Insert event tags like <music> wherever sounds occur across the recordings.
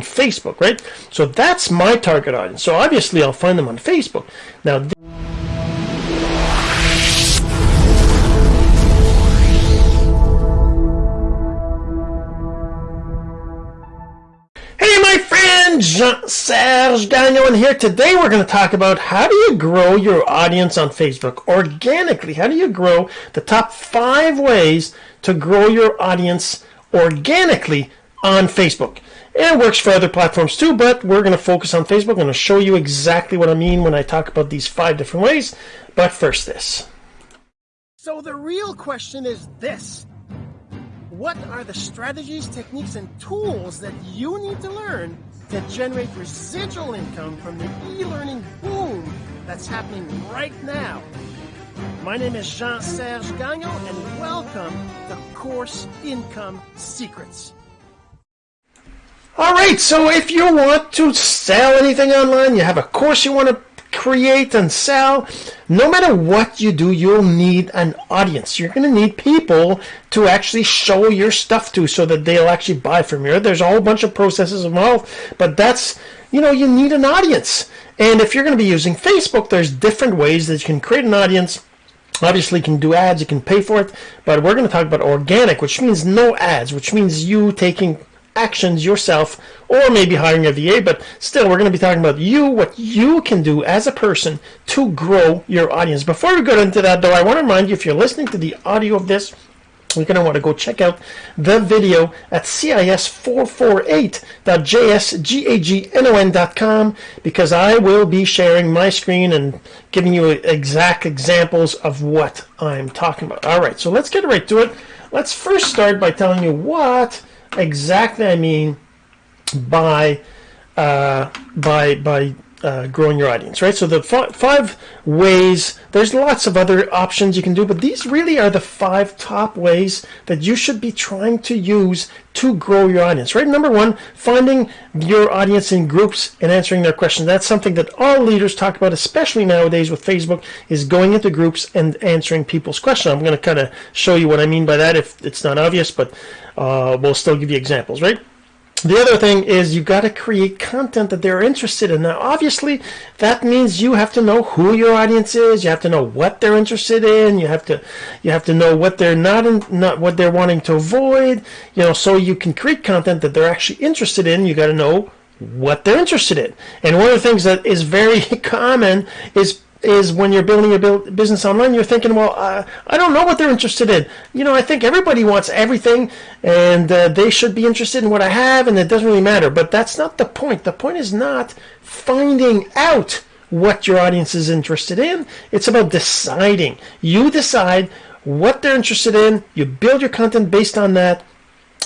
Facebook, right? So that's my target audience. So obviously I'll find them on Facebook. Now. Hey my friend, Jean-Serge Gagnon here. Today we're going to talk about how do you grow your audience on Facebook organically? How do you grow the top five ways to grow your audience organically on Facebook? It works for other platforms too, but we're going to focus on Facebook. I'm going to show you exactly what I mean when I talk about these five different ways. But first this. So the real question is this. What are the strategies, techniques, and tools that you need to learn to generate residual income from the e-learning boom that's happening right now? My name is Jean-Serge Gagnon, and welcome to Course Income Secrets. All right, so if you want to sell anything online, you have a course you want to create and sell, no matter what you do, you'll need an audience. You're going to need people to actually show your stuff to so that they'll actually buy from you. There's a whole bunch of processes involved, but that's, you know, you need an audience. And if you're going to be using Facebook, there's different ways that you can create an audience. Obviously, you can do ads, you can pay for it, but we're going to talk about organic, which means no ads, which means you taking actions yourself or maybe hiring a VA, but still we're going to be talking about you, what you can do as a person to grow your audience. Before we go into that though, I want to remind you if you're listening to the audio of this, you're going to want to go check out the video at cis448.jsgagnon.com because I will be sharing my screen and giving you exact examples of what I'm talking about. All right, so let's get right to it. Let's first start by telling you what exactly I mean by uh, by by uh, growing your audience, right? So the five ways. There's lots of other options you can do, but these really are the five top ways that you should be trying to use to grow your audience, right? Number one, finding your audience in groups and answering their questions. That's something that all leaders talk about, especially nowadays with Facebook, is going into groups and answering people's questions. I'm going to kind of show you what I mean by that if it's not obvious, but uh, we'll still give you examples, right? The other thing is you've got to create content that they're interested in. Now, obviously, that means you have to know who your audience is. You have to know what they're interested in. You have to you have to know what they're not in, not what they're wanting to avoid. You know, so you can create content that they're actually interested in. You got to know what they're interested in. And one of the things that is very <laughs> common is is when you're building your business online, you're thinking, well, uh, I don't know what they're interested in. You know, I think everybody wants everything, and uh, they should be interested in what I have, and it doesn't really matter. But that's not the point. The point is not finding out what your audience is interested in. It's about deciding. You decide what they're interested in. You build your content based on that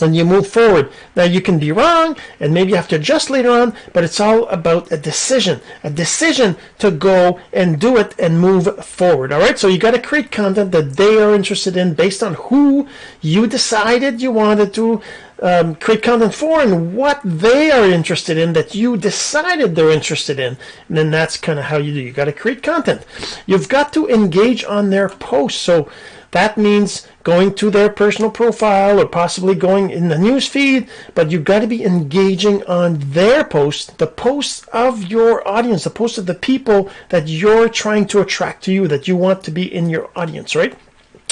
and you move forward. Now you can be wrong and maybe you have to adjust later on, but it's all about a decision, a decision to go and do it and move forward. All right. So you got to create content that they are interested in based on who you decided you wanted to um, create content for and what they are interested in that you decided they're interested in. And then that's kind of how you do. You got to create content. You've got to engage on their posts. So that means going to their personal profile or possibly going in the news feed, but you've got to be engaging on their posts, the posts of your audience, the posts of the people that you're trying to attract to you, that you want to be in your audience, right?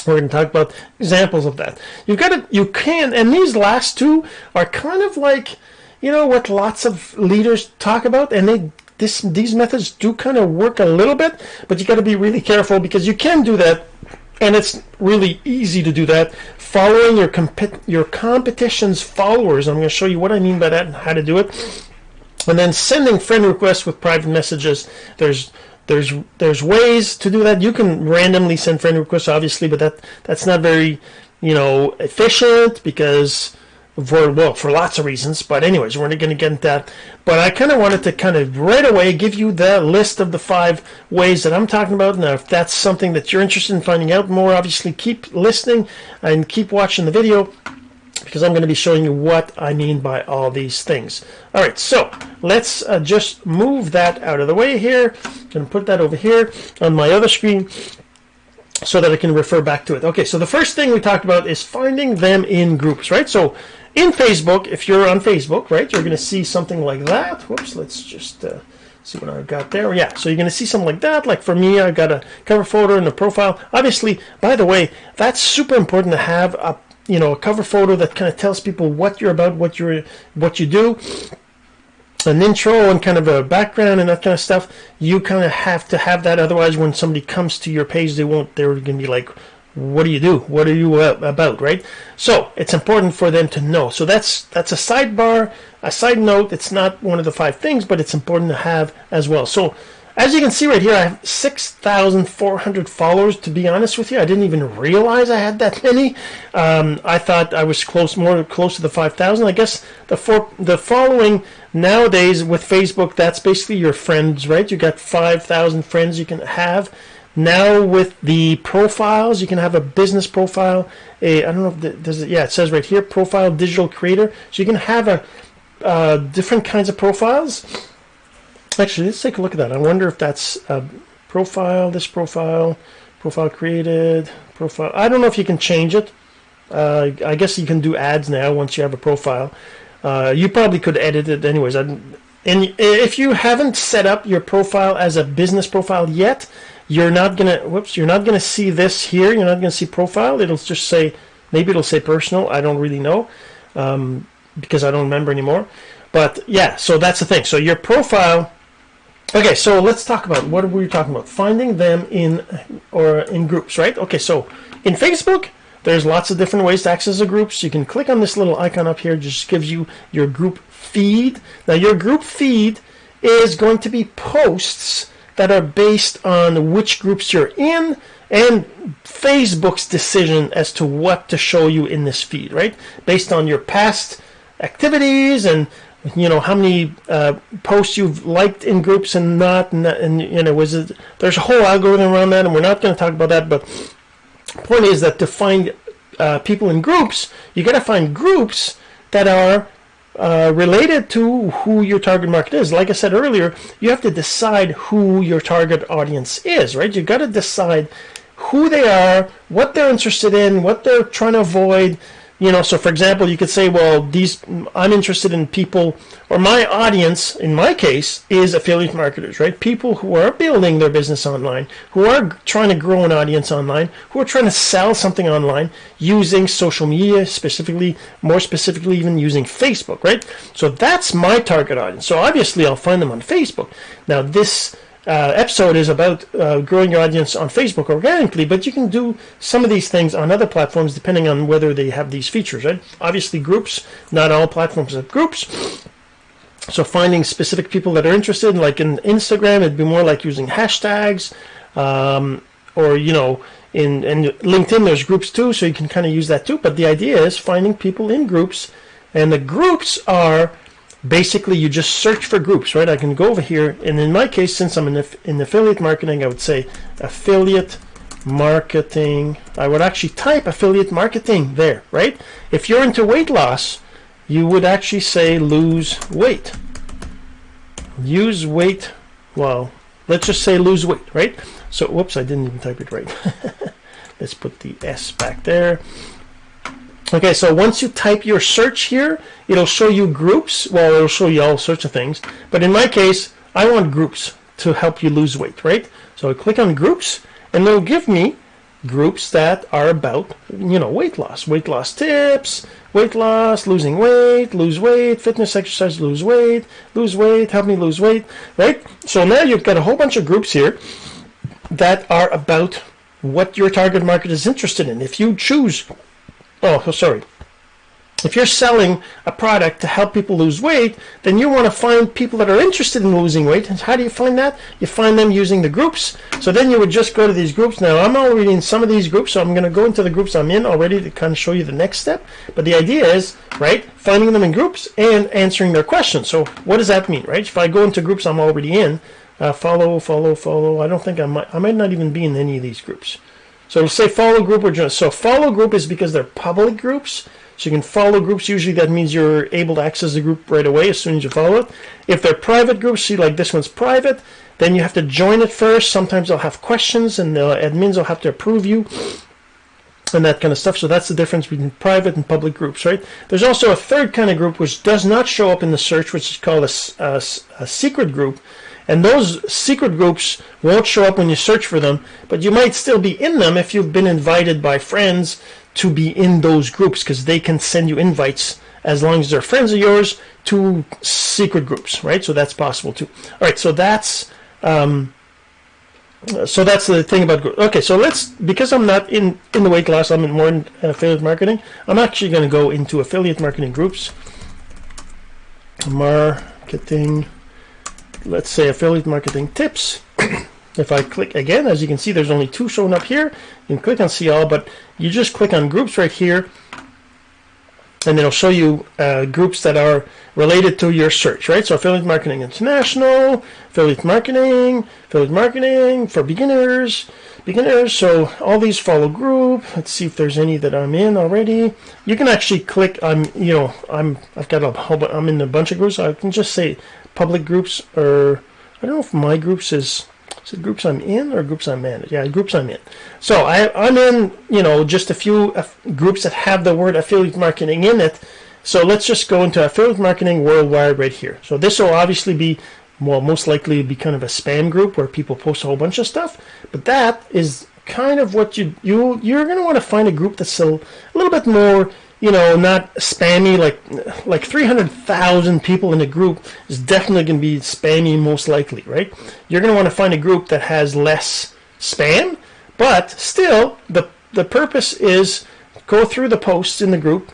We're going to talk about examples of that. You've got to, you can, and these last two are kind of like, you know, what lots of leaders talk about, and they this these methods do kind of work a little bit, but you got to be really careful because you can do that and it's really easy to do that. Following your comp- your competition's followers i'm going to show you what i mean by that and how to do it. And then sending friend requests with private messages. There's there's there's ways to do that. You can randomly send friend requests obviously but that that's not very you know efficient because for well for lots of reasons but anyways we're not going to get into that. But i kind of wanted to kind of right away give you the list of the five ways that i'm talking about. Now if that's something that you're interested in finding out more obviously keep listening and keep watching the video because i'm going to be showing you what i mean by all these things. All right so let's uh, just move that out of the way here. To put that over here on my other screen so that I can refer back to it. Okay, so the first thing we talked about is finding them in groups, right? So in Facebook, if you're on Facebook, right, you're going to see something like that. Whoops, let's just uh, see what I got there. Yeah, so you're going to see something like that. Like for me, I got a cover photo and a profile. Obviously, by the way, that's super important to have a you know a cover photo that kind of tells people what you're about, what you're what you do an intro and kind of a background and that kind of stuff, you kind of have to have that. Otherwise, when somebody comes to your page, they won't. They're going to be like, "What do you do? What are you about?" Right? So it's important for them to know. So that's that's a sidebar, a side note. It's not one of the five things, but it's important to have as well. So as you can see right here, I have 6,400 followers. To be honest with you, I didn't even realize I had that <laughs> many. Um, I thought I was close, more close to the 5,000. I guess the for, the following nowadays with Facebook, that's basically your friends, right? You got 5,000 friends you can have. Now with the profiles, you can have a business profile. A I don't know if the, does it. Yeah, it says right here, profile digital creator. So you can have a uh, different kinds of profiles Actually, let's take a look at that. I wonder if that's a profile, this profile, profile created, profile. I don't know if you can change it. Uh, I guess you can do ads now once you have a profile. Uh, you probably could edit it anyways. and if you haven't set up your profile as a business profile yet, you're not gonna. Whoops, you're not gonna see this here. You're not gonna see profile. It'll just say maybe it'll say personal. I don't really know um, because I don't remember anymore. But yeah, so that's the thing. So your profile Okay, so let's talk about what were we talking about? Finding them in or in groups, right? Okay, so in Facebook, there's lots of different ways to access the groups. You can click on this little icon up here, just gives you your group feed. Now, your group feed is going to be posts that are based on which groups you're in and Facebook's decision as to what to show you in this feed, right? Based on your past activities and you know how many uh, posts you've liked in groups and not, and, and you know was it, there's a whole algorithm around that, and we're not going to talk about that. But point is that to find uh, people in groups, you got to find groups that are uh, related to who your target market is. Like I said earlier, you have to decide who your target audience is, right? You got to decide who they are, what they're interested in, what they're trying to avoid, you know so for example you could say well these i'm interested in people or my audience in my case is affiliate marketers right? People who are building their business online who are trying to grow an audience online who are trying to sell something online using social media specifically more specifically even using facebook right? So that's my target audience. So obviously i'll find them on facebook. Now this uh, episode is about uh, growing your audience on Facebook organically, but you can do some of these things on other platforms depending on whether they have these features. Right? Obviously, groups. Not all platforms have groups. So finding specific people that are interested, like in Instagram, it'd be more like using hashtags, um, or you know, in and LinkedIn, there's groups too, so you can kind of use that too. But the idea is finding people in groups, and the groups are basically you just search for groups, right? I can go over here, and in my case, since I'm in, in affiliate marketing, I would say affiliate marketing. I would actually type affiliate marketing there, right? If you're into weight loss, you would actually say lose weight. Use weight, well, let's just say lose weight, right? So, whoops, I didn't even type it right. <laughs> let's put the S back there. Okay, so once you type your search here, it'll show you groups. Well, it'll show you all sorts of things. But in my case, I want groups to help you lose weight, right? So I click on groups, and it'll give me groups that are about, you know, weight loss, weight loss tips, weight loss, losing weight, lose weight, fitness, exercise, lose weight, lose weight, help me lose weight, right? So now you've got a whole bunch of groups here that are about what your target market is interested in. If you choose oh, sorry. If you're selling a product to help people lose weight, then you want to find people that are interested in losing weight. And how do you find that? You find them using the groups. So then you would just go to these groups. Now, I'm already in some of these groups, so I'm going to go into the groups I'm in already to kind of show you the next step. But the idea is, right, finding them in groups and answering their questions. So what does that mean, right? If I go into groups I'm already in, uh, follow, follow, follow. I don't think I might, I might not even be in any of these groups. So it'll say follow group or join. So follow group is because they're public groups. So you can follow groups. Usually that means you're able to access the group right away as soon as you follow it. If they're private groups, see like this one's private, Then you have to join it first. Sometimes they'll have questions, and the admins will have to approve you and that kind of stuff. So that's the difference between private and public groups, right? There's also a third kind of group which does not show up in the search, which is called a, a, a, secret group. And those secret groups won't show up when you search for them, but you might still be in them if you've been invited by friends to be in those groups because they can send you invites as long as they're friends of yours to secret groups, right? So that's possible too. All right, so that's um, so that's the thing about okay so let's because i'm not in in the weight class i'm in more in affiliate marketing i'm actually going to go into affiliate marketing groups marketing let's say affiliate marketing tips <coughs> if i click again as you can see there's only two showing up here you can click on see all but you just click on groups right here and it'll show you uh, groups that are related to your search, right? So affiliate marketing international, affiliate marketing, affiliate marketing for beginners, beginners. So all these follow group. Let's see if there's any that I'm in already. You can actually click. I'm, you know, I'm. I've got a whole. I'm in a bunch of groups. I can just say public groups, or I don't know if my groups is is it groups I'm in or groups I'm in? Yeah, groups I'm in. So I, I'm in, you know, just a few groups that have the word affiliate marketing in it. So let's just go into affiliate marketing worldwide right here. So this will obviously be, well, most likely be kind of a spam group where people post a whole bunch of stuff. But that is kind of what you you you're going to want to find a group that's a, a little bit more you know, not spammy like like 300,000 people in a group is definitely going to be spammy most likely, right? You're going to want to find a group that has less spam, but still the the purpose is go through the posts in the group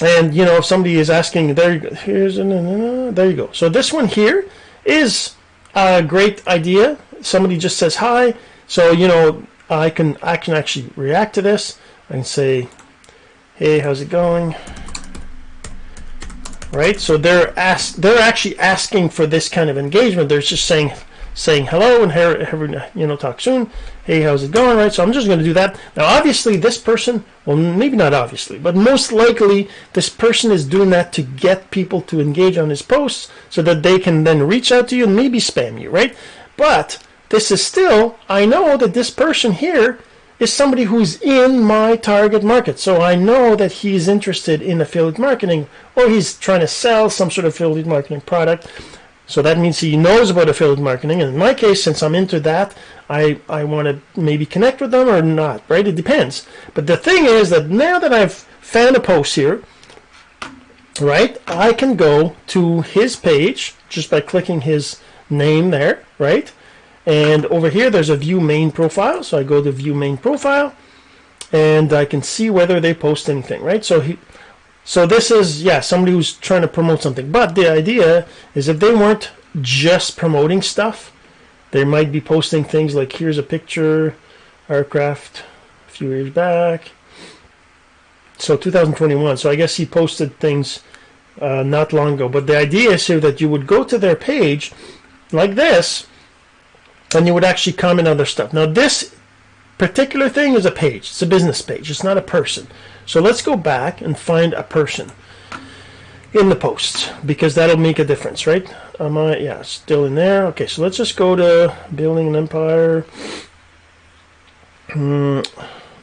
and you know if somebody is asking there you go here's a, there you go so this one here is a great idea somebody just says hi so you know I can I can actually react to this can say hey how's it going? Right so they're ask they're actually asking for this kind of engagement. They're just saying saying hello and have, you know talk soon. Hey how's it going? Right so i'm just going to do that. Now obviously this person well maybe not obviously but most likely this person is doing that to get people to engage on his posts so that they can then reach out to you and maybe spam you right? But this is still i know that this person here is somebody who's in my target market. So I know that he's interested in affiliate marketing or he's trying to sell some sort of affiliate marketing product. So that means he knows about affiliate marketing. And in my case, since I'm into that, I, I want to maybe connect with them or not, right? It depends. But the thing is that now that I've found a post here, right, I can go to his page just by clicking his name there, right? And over here, there's a view main profile. So I go to view main profile and I can see whether they post anything, right? So he, so this is, yeah, somebody who's trying to promote something. But the idea is if they weren't just promoting stuff, they might be posting things like here's a picture, aircraft a few years back. So 2021. So I guess he posted things uh, not long ago. But the idea is here that you would go to their page like this and you would actually comment on their stuff. Now this particular thing is a page. It's a business page. It's not a person. So let's go back and find a person in the posts because that'll make a difference, right? Am I? Yeah, still in there. Okay, so let's just go to building an empire. Hmm,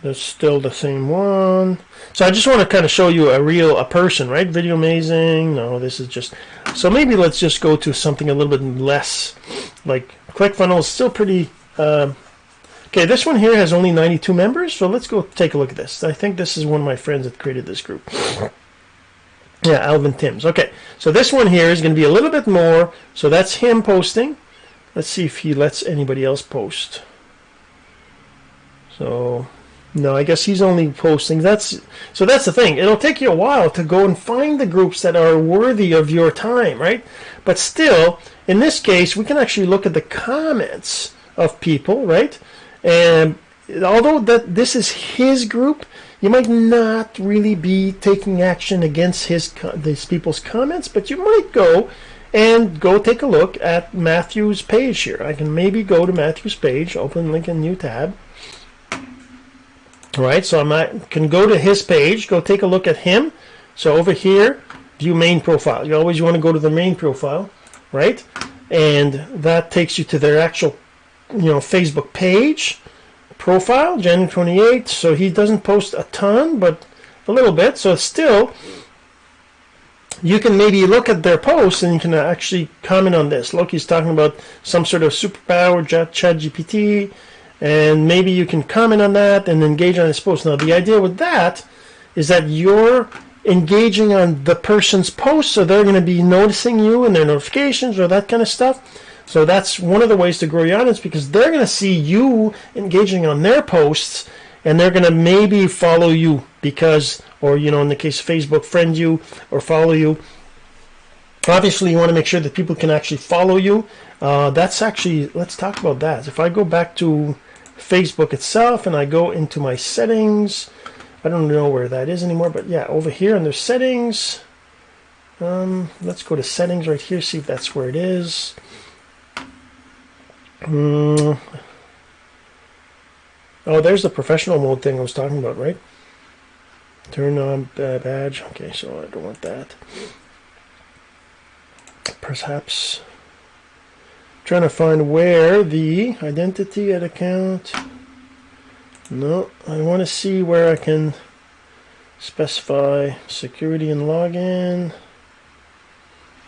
that's still the same one. So I just want to kind of show you a real a person, right? Video amazing. No, this is just. So maybe let's just go to something a little bit less like ClickFunnels is still pretty. Uh, okay, this one here has only 92 members, so let's go take a look at this. I think this is one of my friends that created this group. <coughs> Yeah, Alvin Timms. Okay, so this one here is going to be a little bit more. So that's him posting. Let's see if he lets anybody else post. So, no, I guess he's only posting. That's so. That's the thing. It'll take you a while to go and find the groups that are worthy of your time, right? But still, in this case, we can actually look at the comments of people, right? And although that this is his group, you might not really be taking action against his these people's comments, but you might go and go take a look at Matthew's page here. I can maybe go to Matthew's page, open link in new tab. All right, so I can go to his page, go take a look at him. So over here, view main profile. You always want to go to the main profile right? and that takes you to their actual, you know, Facebook page profile, January 28th. So he doesn't post a ton, but a little bit. So still, you can maybe look at their posts and you can actually comment on this. Look, he's talking about some sort of superpower chat GPT, and maybe you can comment on that and engage on his post. Now, the idea with that is that you're engaging on the person's post, so they're going to be noticing you and their notifications or that kind of stuff. So that's one of the ways to grow your audience because they're going to see you engaging on their posts and they're going to maybe follow you because, or, you know, in the case of Facebook, friend you or follow you. Obviously, you want to make sure that people can actually follow you. Uh, that's actually, let's talk about that. If I go back to Facebook itself and I go into my settings, I don't know where that is anymore, but yeah, over here under settings, um, let's go to settings right here, see if that's where it is. Mm. Oh, there's the professional mode thing I was talking about, right? Turn on badge. Okay, so I don't want that. Perhaps trying to find where the identity at account. No, I want to see where I can specify security and login.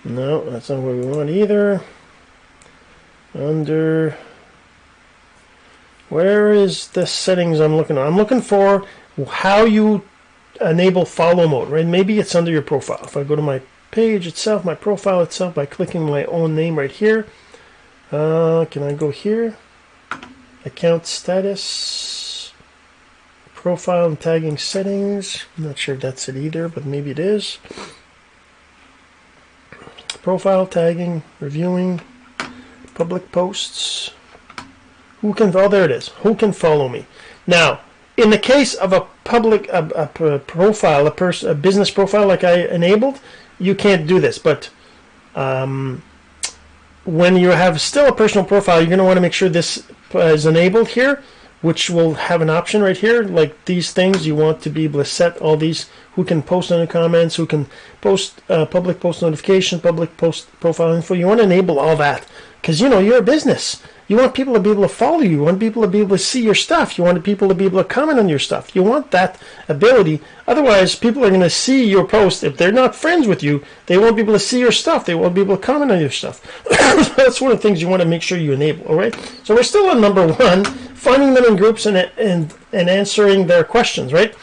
No, that's not what we want either. Under where is the settings I'm looking at? I'm looking for how you enable follow mode, right? Maybe it's under your profile. If I go to my page itself, my profile itself, by clicking my own name right here, uh, can I go here? Account status, profile and tagging settings. I'm not sure if that's it either, but maybe it is. Profile tagging, reviewing, public posts. Who can, oh, there it is. Who can follow me? Now, in the case of a public a, a profile, a, person, a business profile like I enabled, you can't do this. But um, when you have still a personal profile, you're going to want to make sure this is enabled here, which will have an option right here, like these things. You want to be able to set all these who can post on the comments, who can post uh, public post notification, public post profile info. You want to enable all that because you know you're a business. You want people to be able to follow you. You want people to be able to see your stuff. You want people to be able to comment on your stuff. You want that ability. Otherwise, people are going to see your post. If they're not friends with you, they won't be able to see your stuff. They won't be able to comment on your stuff. <coughs> That's one of the things you want to make sure you enable. All right. So we're still on number one, finding them in groups and and and answering their questions. Right.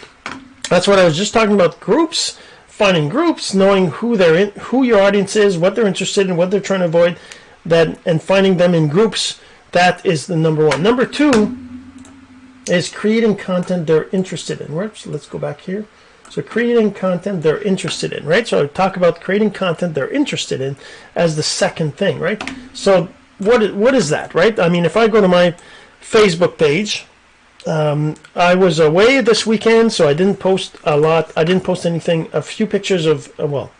That's what I was just talking about. Groups finding groups, knowing who they're in, who your audience is, what they're interested in, what they're trying to avoid, that and finding them in groups that is the number one. Number two is creating content they're interested in. Right? So let's go back here. So creating content they're interested in, right? So I talk about creating content they're interested in as the second thing, right? So what what is that, right? I mean, if I go to my Facebook page, um, I was away this weekend, so I didn't post a lot. I didn't post anything. A few pictures of, well,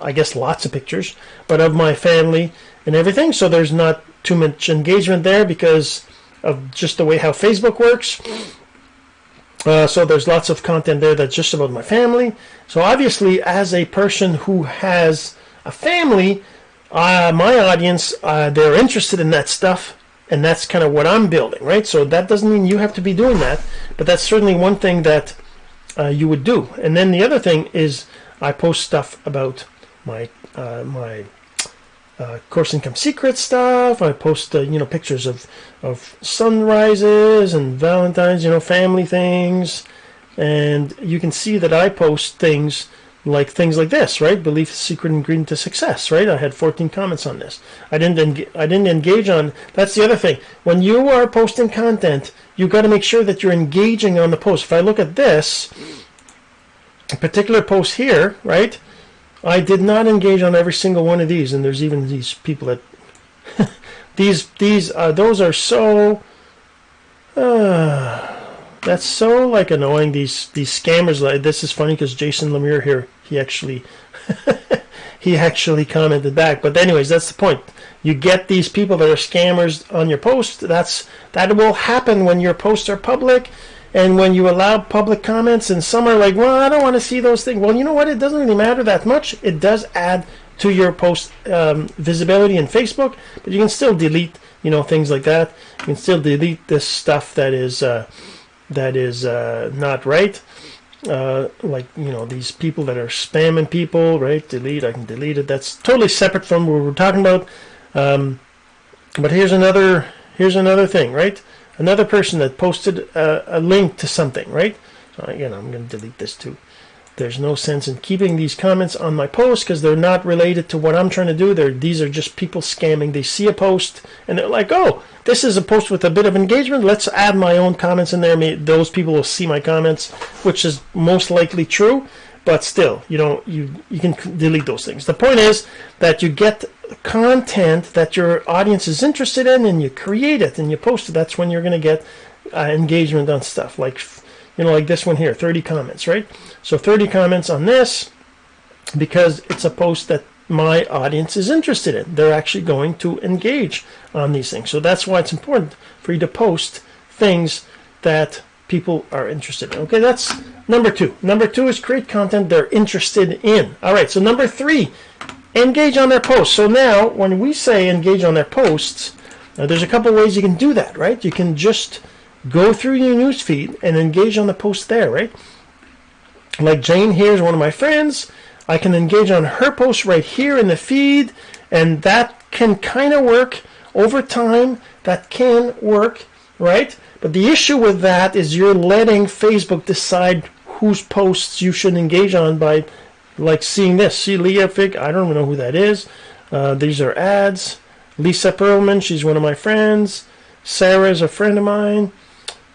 I guess lots of pictures, but of my family and everything. So there's not too much engagement there because of just the way how Facebook works. Uh, so there's lots of content there that's just about my family. So obviously, as a person who has a family, uh, my audience, uh, they're interested in that stuff, and that's kind of what I'm building, right? So that doesn't mean you have to be doing that, but that's certainly one thing that uh, you would do. And then the other thing is I post stuff about my uh, my uh, course income secret stuff. I post uh, you know pictures of of sunrises and Valentine's, you know, family things, and you can see that I post things like things like this, right? Belief secret ingredient to success, right? I had 14 comments on this. I didn't en- I didn't engage on. That's the other thing. When you are posting content, you've got to make sure that you're engaging on the post. If I look at this particular post here, right? I did not engage on every single one of these, and there's even these people that <laughs> these these uh, those are so uh, that's so like annoying. These these scammers. Like this is funny because Jason Lemire here he actually <laughs> he actually commented back. But anyways, that's the point. You get these people that are scammers on your post. That's that will happen when your posts are public and when you allow public comments and some are like well i don't want to see those things well you know what it doesn't really matter that much it does add to your post um, visibility in Facebook, but you can still delete, you know, things like that. You can still delete this stuff that is uh, that is uh, not right. Uh, like you know these people that are spamming people, right? Delete. I can delete it. That's totally separate from what we're talking about. Um, but here's another here's another thing, right? Another person that posted a, a link to something, right? Uh, so again, I'm going to delete this too. There's no sense in keeping these comments on my post because they're not related to what I'm trying to do. They're, these are just people scamming. They see a post and they're like, oh, this is a post with a bit of engagement. Let's add my own comments in there. Those people will see my comments, which is most likely true. But still, you know, you, you can delete those things. The point is that you get content that your audience is interested in and you create it and you post it. That's when you're going to get uh, engagement on stuff like you know, like this one here, 30 comments, right? So 30 comments on this because it's a post that my audience is interested in. They're actually going to engage on these things. So that's why it's important for you to post things that people are interested in. Okay, that's number two. Number two is create content they're interested in. All right, so number three, engage on their posts. So now when we say engage on their posts, uh, there's a couple ways you can do that, right? You can just go through your newsfeed and engage on the post there, right? Like Jane here is one of my friends. I can engage on her post right here in the feed, and that can kind of work over time. That can work, right? But the issue with that is you're letting Facebook decide whose posts you should engage on by like seeing this. See Leah Fig, I don't even know who that is. Uh, these are ads. Lisa Perlman, she's one of my friends. Sarah is a friend of mine.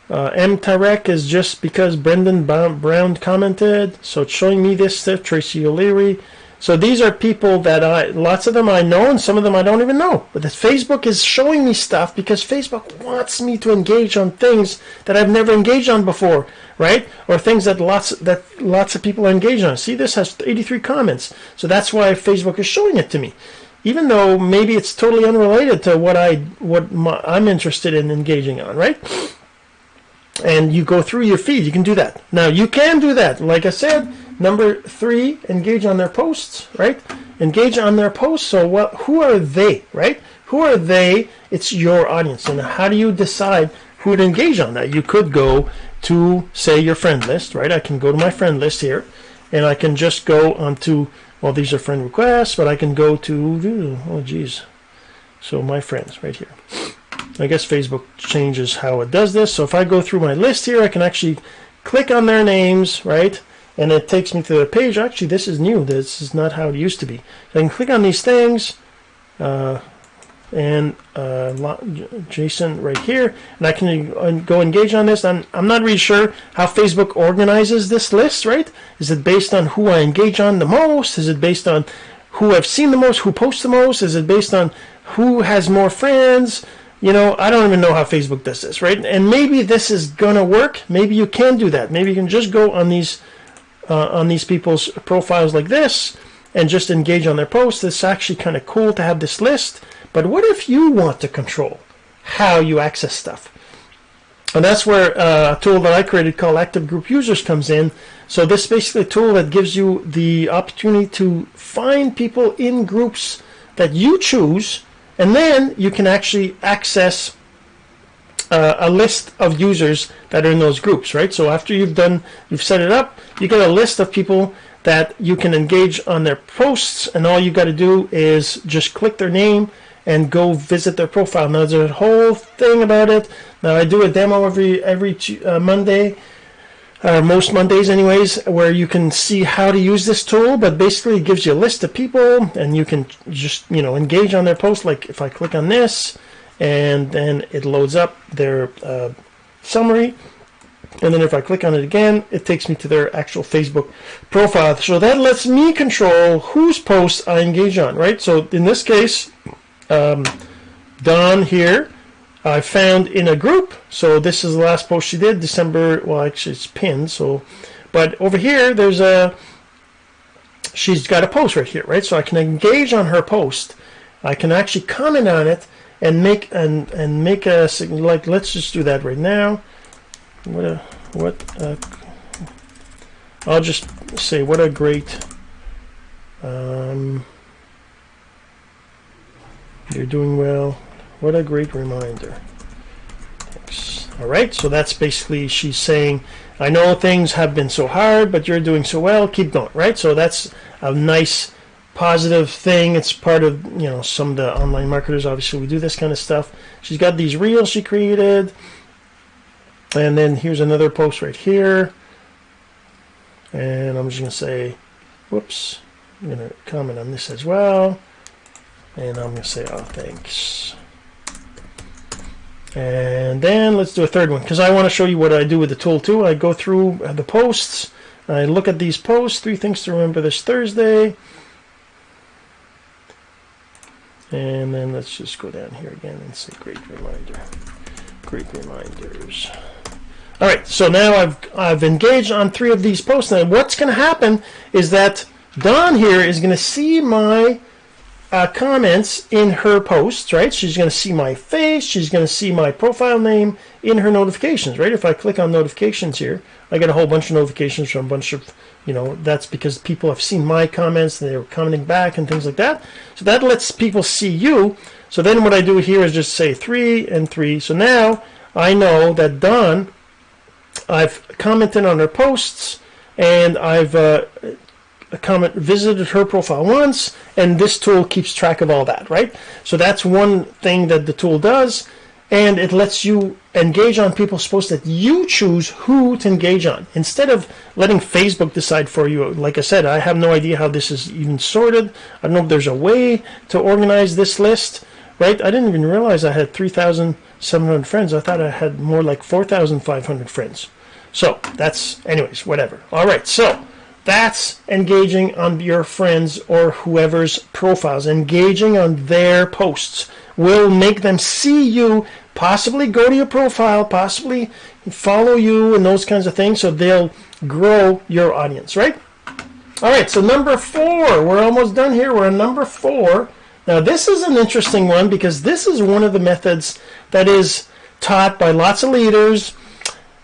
Uh, M. Tarek is just because Brendan Brown commented. So it's showing me this stuff. Tracy O'Leary. So these are people that I, lots of them I know, and some of them I don't even know. But Facebook is showing me stuff because Facebook wants me to engage on things that I've never engaged on before, right? Or things that lots that lots of people are engaged on. See, this has 83 comments, so that's why Facebook is showing it to me, even though maybe it's totally unrelated to what I what my, I'm interested in engaging on, right? and you go through your feed. You can do that. Now you can do that. Like I said, number three, engage on their posts, right? Engage on their posts. So what? Who are they, right? Who are they? It's your audience. And how do you decide who to engage on that? You could go to say your friend list, right? I can go to my friend list here, and I can just go onto. Well, these are friend requests, but I can go to. Oh, geez. So my friends right here. I guess Facebook changes how it does this. So if I go through my list here, I can actually click on their names, right? And it takes me to the page. Actually, this is new. This is not how it used to be. So I can click on these things, uh, and uh, Jason right here, and I can go engage on this. I'm, I'm not really sure how Facebook organizes this list, right? Is it based on who I engage on the most? Is it based on who I've seen the most, who posts the most? Is it based on who has more friends? you know, I don't even know how Facebook does this, right? And maybe this is gonna work. Maybe you can do that. Maybe you can just go on these uh, on these people's profiles like this and just engage on their posts. It's actually kind of cool to have this list. But what if you want to control how you access stuff? And that's where uh, a tool that I created called Active Group Users comes in. So this is basically a tool that gives you the opportunity to find people in groups that you choose and then you can actually access uh, a list of users that are in those groups, right? So after you've done, you've set it up, you get a list of people that you can engage on their posts, and all you've got to do is just click their name and go visit their profile. Now there's a whole thing about it. Now I do a demo every every uh, Monday uh, most Mondays anyways, where you can see how to use this tool, but basically it gives you a list of people and you can just, you know, engage on their post. Like if I click on this and then it loads up their uh, summary. And then if I click on it again, it takes me to their actual Facebook profile. So that lets me control whose posts I engage on, right? So in this case, um, Dawn here, I found in a group. So this is the last post she did, December. Well, actually, it's pinned. So, but over here, there's a. She's got a post right here, right? So I can engage on her post. I can actually comment on it and make and and make a like. Let's just do that right now. What a what. A, I'll just say what a great. Um, You're doing well. What a great reminder. Thanks. All right, so that's basically she's saying, I know things have been so hard, but you're doing so well. Keep going, right? So that's a nice positive thing. It's part of, you know, some of the online marketers. Obviously, we do this kind of stuff. She's got these reels she created. And then here's another post right here. And I'm just to say, whoops, I'm to comment on this as well. And I'm to say, oh, thanks. And then let's do a third one because I want to show you what I do with the tool too. I go through the posts. I look at these posts, three things to remember this Thursday. And then let's just go down here again and say great reminder. Great reminders. All right, so now I've, I've engaged on three of these posts. Now what's going to happen is that Dawn here is going to see my uh, comments in her posts, right? She's going to see my face. She's going to see my profile name in her notifications, right? If I click on notifications here, I get a whole bunch of notifications from a bunch of, you know, that's because people have seen my comments and they're commenting back and things like that. So that lets people see you. So then what I do here is just say three and three. So now I know that Dawn, I've commented on her posts and I've uh, comment visited her profile once, and this tool keeps track of all that, right? So that's one thing that the tool does, and it lets you engage on people's posts that you choose who to engage on instead of letting Facebook decide for you. Like I said, I have no idea how this is even sorted. I don't know if there's a way to organize this list, right? I didn't even realize I had 3,700 friends. I thought I had more like 4,500 friends. So that's, anyways, whatever. All right, so that's engaging on your friends or whoever's profiles. Engaging on their posts will make them see you, possibly go to your profile, possibly follow you and those kinds of things so they'll grow your audience, right? All right, so number four, we're almost done here. We're on number four. Now, this is an interesting one because this is one of the methods that is taught by lots of leaders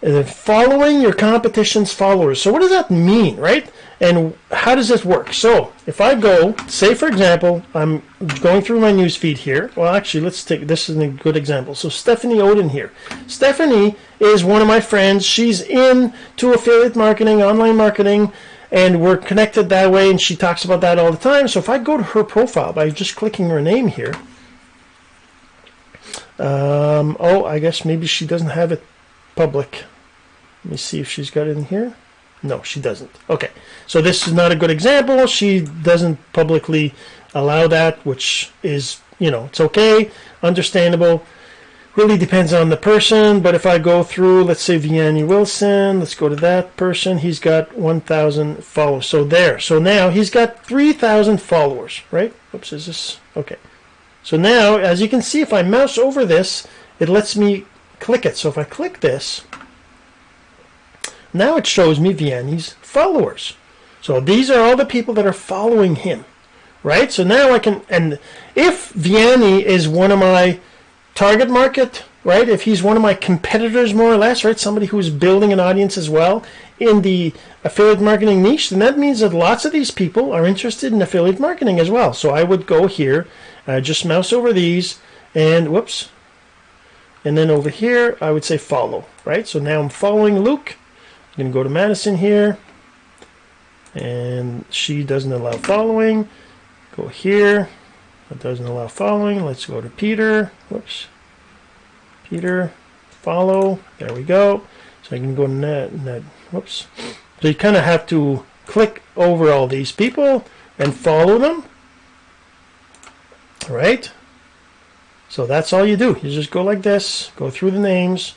following your competition's followers. So what does that mean, right? And how does this work? So if I go, say for example, I'm going through my news feed here. Well, actually, let's take this is a good example. So Stephanie Oden here. Stephanie is one of my friends. She's in to affiliate marketing, online marketing, and we're connected that way. And she talks about that all the time. So if I go to her profile by just clicking her name here, um, oh, I guess maybe she doesn't have it public. Let me see if she's got it in here. No, she doesn't. Okay, so this is not a good example. She doesn't publicly allow that, which is, you know, it's okay, understandable. Really depends on the person, but if I go through, let's say Vianney Wilson, let's go to that person. He's got 1,000 followers. So there. So now he's got 3,000 followers, right? Oops, is this? Okay. So now, as you can see, if I mouse over this, it lets me click it. So if I click this, now it shows me Vianney's followers. So these are all the people that are following him, right? So now I can, and if Vianney is one of my target market, right? If he's one of my competitors, more or less, right? Somebody who's building an audience as well in the affiliate marketing niche, then that means that lots of these people are interested in affiliate marketing as well. So I would go here, uh, just mouse over these, and whoops, and then over here, I would say follow, right? So now I'm following Luke. I'm going to go to Madison here. And she doesn't allow following. Go here. That doesn't allow following. Let's go to Peter. Whoops. Peter. Follow. There we go. So I can go net. net. Whoops. So you kind of have to click over all these people and follow them. All right. So that's all you do. You just go like this, go through the names.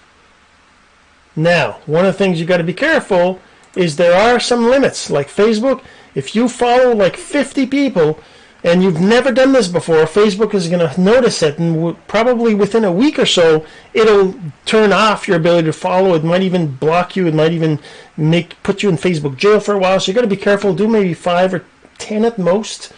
Now, one of the things you got to be careful is there are some limits. Like Facebook, if you follow like 50 people and you've never done this before, Facebook is going to notice it, and probably within a week or so, it'll turn off your ability to follow. It might even block you. It might even make put you in Facebook jail for a while. So you got to be careful. Do maybe five or ten at most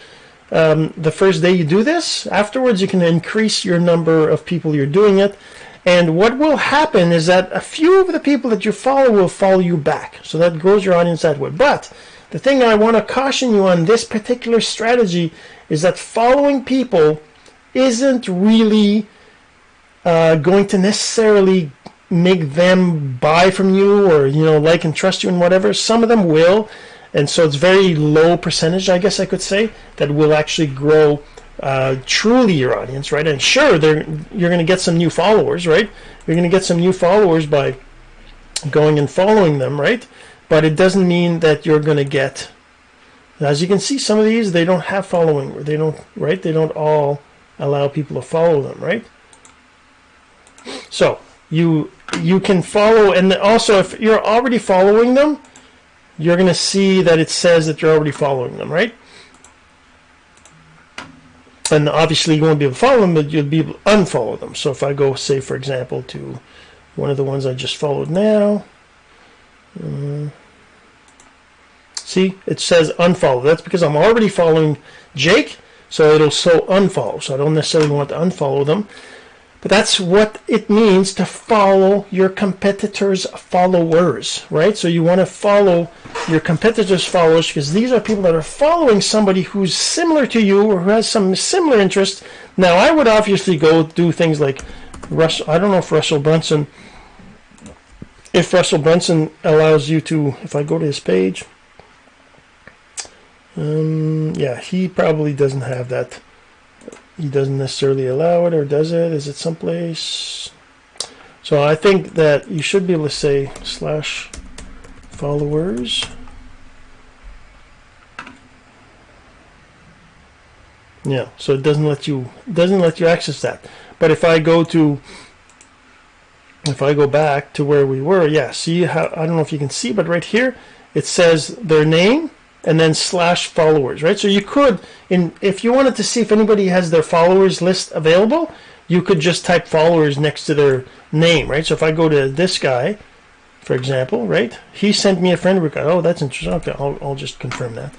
um, the first day you do this. Afterwards, you can increase your number of people you're doing it. And what will happen is that a few of the people that you follow will follow you back. So that grows your audience that way. But the thing I want to caution you on this particular strategy is that following people isn't really uh, going to necessarily make them buy from you or you know like and trust you and whatever. Some of them will, and so it's very low percentage, I guess I could say, that will actually grow uh, truly your audience, right? And sure, you're going to get some new followers, right? You're going to get some new followers by going and following them, right? But it doesn't mean that you're going to get. As you can see, some of these they don't have following. They don't, right? They don't all allow people to follow them, right? So you you can follow, and also if you're already following them, you're going to see that it says that you're already following them, right? And obviously you won't be able to follow them, but you'll be able to unfollow them. So if I go, say, for example, to one of the ones I just followed now, um, see, it says unfollow. That's because I'm already following Jake, so it'll so unfollow. So I don't necessarily want to unfollow them. But that's what it means to follow your competitors' followers, right? So you want to follow your competitors' followers because these are people that are following somebody who's similar to you or who has some similar interest. Now, I would obviously go do things like Russell. I don't know if Russell Brunson, if Russell Brunson allows you to, if I go to his page, um, yeah, he probably doesn't have that he doesn't necessarily allow it or does it? Is it someplace? So I think that you should be able to say slash followers. Yeah so it doesn't let you doesn't let you access that. But if I go to if I go back to where we were yeah see how I don't know if you can see but right here it says their name and then slash followers, right? So you could, in if you wanted to see if anybody has their followers list available, you could just type followers next to their name, right? So if I go to this guy, for example, right? He sent me a friend request. Oh, that's interesting. Okay, I'll, I'll just confirm that.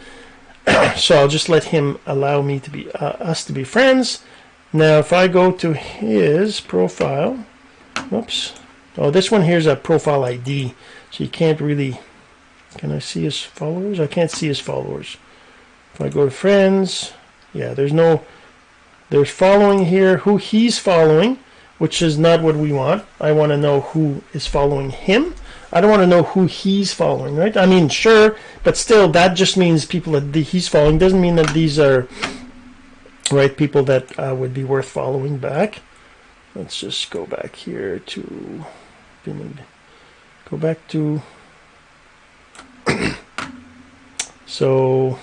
<clears throat> so I'll just let him allow me to be uh, us to be friends. Now, if I go to his profile, whoops. Oh, this one here's a profile ID, so you can't really can I see his followers? I can't see his followers. If I go to friends, yeah, there's no, there's following here, who he's following, which is not what we want. I want to know who is following him. I don't want to know who he's following, right? I mean, sure, but still, that just means people that he's following. Doesn't mean that these are, right, people that uh, would be worth following back. Let's just go back here to, go back to <clears throat> so,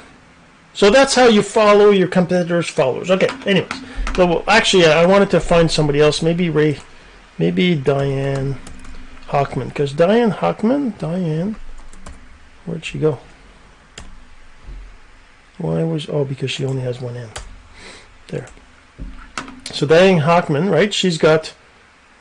so that's how you follow your competitors' followers. Okay. Anyways, so actually, I wanted to find somebody else. Maybe Ray, maybe Diane Hochman, because Diane Hochman, Diane, where'd she go? Why was oh because she only has one N. There. So Diane Hochman, right? She's got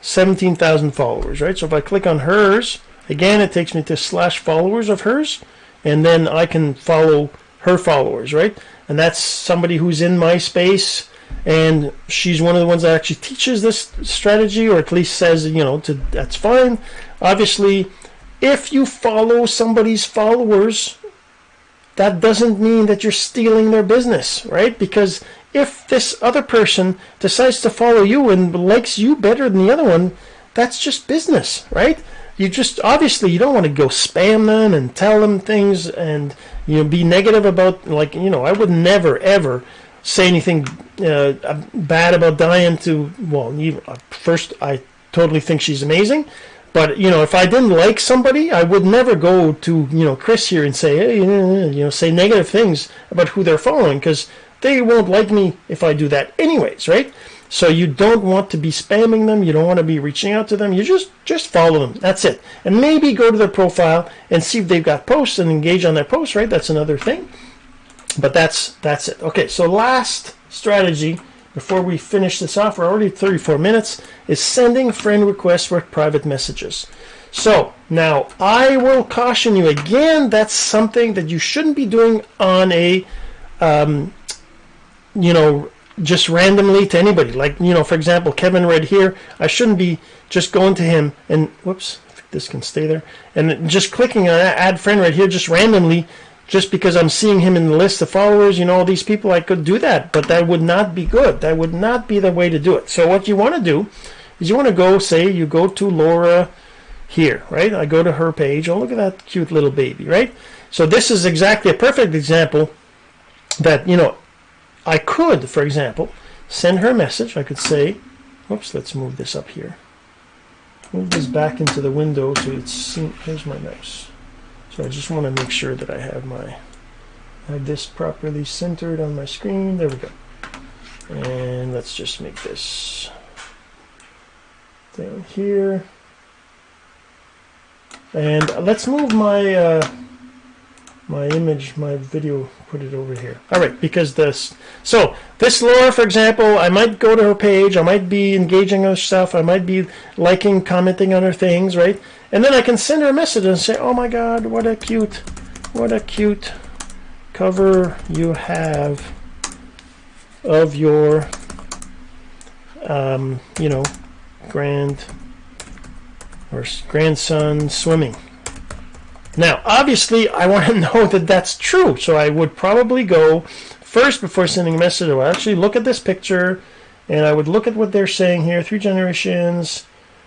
17,000 followers, right? So if I click on hers, again, it takes me to slash followers of hers and then I can follow her followers, right? And that's somebody who's in my space, and she's one of the ones that actually teaches this strategy, or at least says, you know, to, that's fine. Obviously, if you follow somebody's followers, that doesn't mean that you're stealing their business, right? Because if this other person decides to follow you and likes you better than the other one, that's just business, right? You just obviously you don't want to go spam them and tell them things and you know be negative about like you know I would never ever say anything uh, bad about Diane to well even, uh, first I totally think she's amazing but you know if I didn't like somebody I would never go to you know Chris here and say hey you know say negative things about who they're following because they won't like me if I do that anyways right so you don't want to be spamming them. You don't want to be reaching out to them. You just just follow them. That's it. And maybe go to their profile and see if they've got posts and engage on their posts. Right? That's another thing. But that's that's it. Okay. So last strategy before we finish this off, we're already 34 minutes, is sending friend requests with private messages. So now I will caution you again. That's something that you shouldn't be doing on a um, you know just randomly to anybody. Like, you know, for example, Kevin right here, I shouldn't be just going to him and, whoops, this can stay there, and just clicking on add friend right here just randomly, just because I'm seeing him in the list of followers, you know, all these people, I could do that, but that would not be good. That would not be the way to do it. So what you want to do is you want to go, say, you go to Laura here, right? I go to her page. Oh, look at that cute little baby, right? So this is exactly a perfect example that, you know, I could, for example, send her a message. I could say, oops, let's move this up here. Move this back into the window so it's. Here's my mouse. So I just want to make sure that I have my have this properly centered on my screen. There we go. And let's just make this down here. And let's move my uh, my image, my video, put it over here. All right, because this, so this Laura, for example, I might go to her page, I might be engaging her stuff, I might be liking, commenting on her things, right? And then I can send her a message and say, oh my God, what a cute, what a cute cover you have of your, um, you know, grand or grandson swimming. Now, obviously, I want to <laughs> know that that's true, so I would probably go first before sending a message. I would actually look at this picture, and I would look at what they're saying here. Three generations.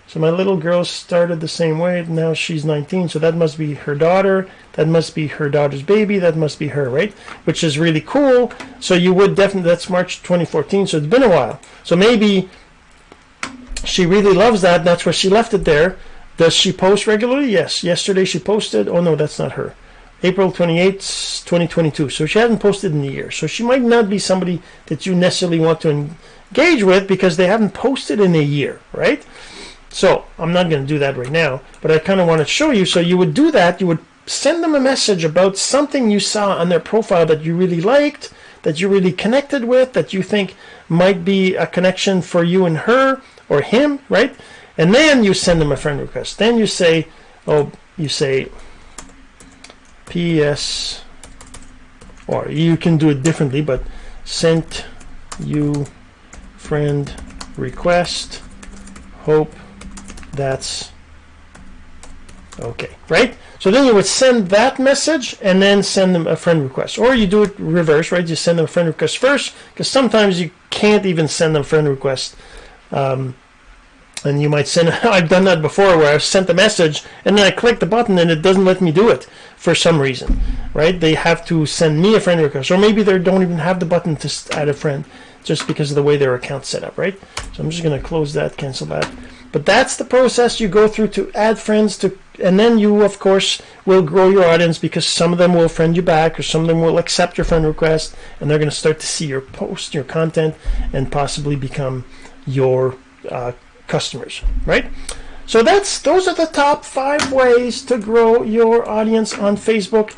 So my little girl started the same way. Now she's 19, so that must be her daughter. That must be her daughter's baby. That must be her, right? Which is really cool. So you would definitely. That's March 2014. So it's been a while. So maybe she really loves that. That's where she left it there. Does she post regularly? Yes. Yesterday she posted. Oh, no, that's not her. April 28th, 2022. So she hasn't posted in a year. So she might not be somebody that you necessarily want to engage with because they haven't posted in a year, right? So I'm not going to do that right now, but I kind of want to show you. So you would do that. You would send them a message about something you saw on their profile that you really liked, that you really connected with, that you think might be a connection for you and her or him, right? And then you send them a friend request. Then you say, oh, you say, PS, or you can do it differently, but sent you friend request. Hope that's okay, right? So then you would send that message and then send them a friend request. Or you do it reverse, right? You send them a friend request first, because sometimes you can't even send them friend request. Um, and you might send <laughs> I've done that before where I've sent the message and then I click the button and it doesn't let me do it for some reason right? They have to send me a friend request or maybe they don't even have the button to add a friend just because of the way their account's set up right? So I'm just going to close that cancel that. But that's the process you go through to add friends to and then you of course will grow your audience because some of them will friend you back or some of them will accept your friend request and they're going to start to see your post your content and possibly become your uh, customers, right? So that's those are the top five ways to grow your audience on Facebook.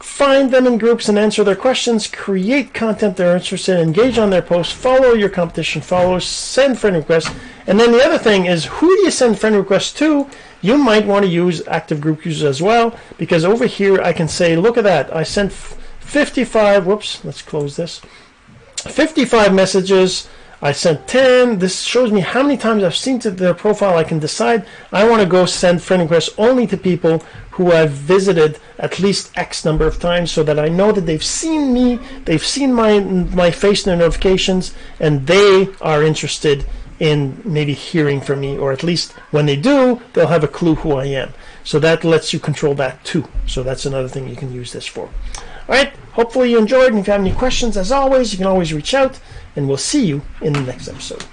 Find them in groups and answer their questions. Create content they're interested in. Engage on their posts. Follow your competition followers. Send friend requests. And then the other thing is, who do you send friend requests to? You might want to use active group users as well, because over here I can say, look at that. I sent 55. Whoops. Let's close this. 55 messages I sent 10. This shows me how many times I've seen to their profile. I can decide I want to go send friend requests only to people who I've visited at least X number of times so that I know that they've seen me, they've seen my, my face in their notifications, and they are interested in maybe hearing from me, or at least when they do, they'll have a clue who I am. So that lets you control that too. So that's another thing you can use this for. All right, hopefully you enjoyed, and if you have any questions, as always, you can always reach out and we'll see you in the next episode.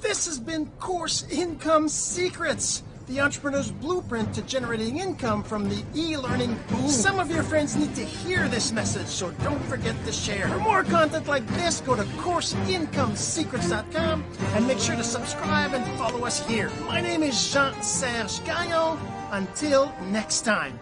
This has been Course Income Secrets, the entrepreneur's blueprint to generating income from the e-learning boom. Some of your friends need to hear this message, so don't forget to share. For more content like this, go to CourseIncomeSecrets.com and make sure to subscribe and follow us here. My name is Jean-Serge Gagnon. Until next time.